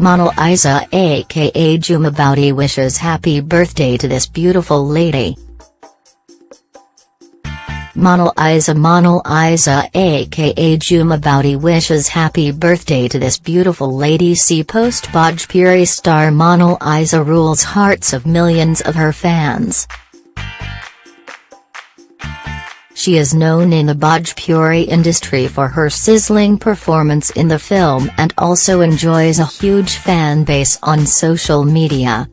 Monalisa aka Jhuma Boudi wishes happy birthday to this beautiful lady. Monalisa Monal Isa aka Jhuma Boudi wishes happy birthday to this beautiful lady see post Bhojpuri star Monalisa rules hearts of millions of her fans. She is known in the Bhojpuri industry for her sizzling performance in the film and also enjoys a huge fan base on social media.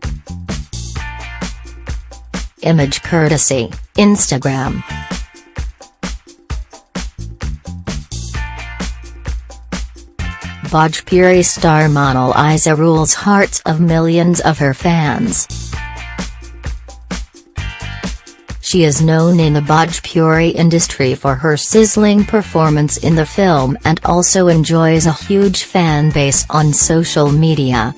Image courtesy, Instagram. Bhojpuri star Monalisa rules hearts of millions of her fans. She is known in the Bhojpuri industry for her sizzling performance in the film and also enjoys a huge fan base on social media.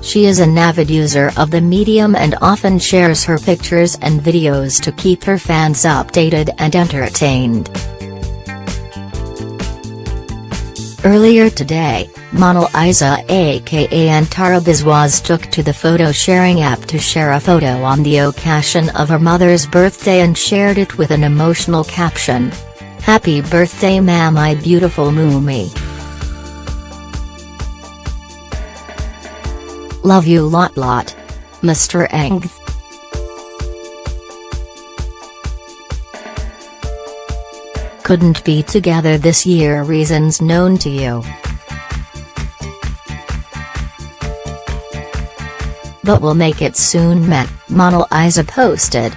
She is an avid user of the medium and often shares her pictures and videos to keep her fans updated and entertained. Earlier today, Monalisa aka Antara Biswas took to the photo sharing app to share a photo on the occasion of her mother's birthday and shared it with an emotional caption. Happy birthday ma my beautiful Mumi. Love you lot lot. Mr. Ength. Couldn't be together this year reasons known to you. But we'll make it soon met, Monalisa posted.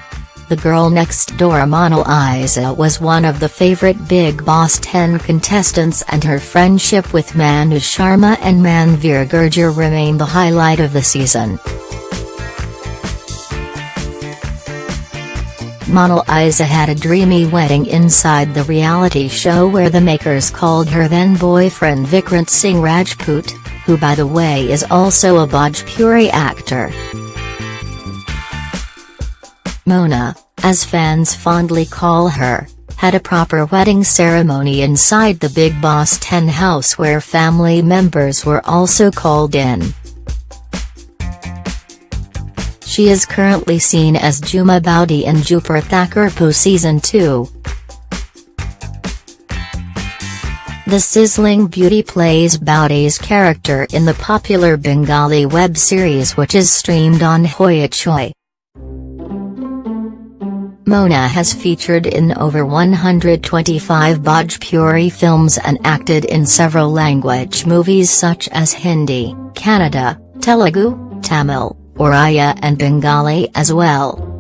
The girl next door Monal Isa was one of the favorite Bigg Boss 10 contestants and her friendship with Manu Sharma and Manveer Gurjar remain the highlight of the season. Monalisa had a dreamy wedding inside the reality show where the makers called her then boyfriend Vikrant Singh Rajput, who by the way is also a Bhojpuri actor. Mona, as fans fondly call her, had a proper wedding ceremony inside the Bigg Boss 10 house where family members were also called in. She is currently seen as Jhuma Boudi in Dupur Thakurpo Season 2. The sizzling beauty plays Boudi's character in the popular Bengali web series which is streamed on Hoichoi. Mona has featured in over 125 Bhojpuri films and acted in several language movies such as Hindi, Kannada, Telugu, Tamil, Oriya and Bengali as well.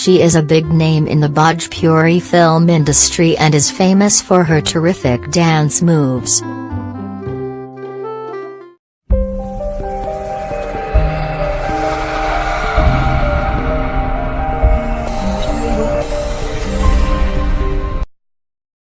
She is a big name in the Bhojpuri film industry and is famous for her terrific dance moves.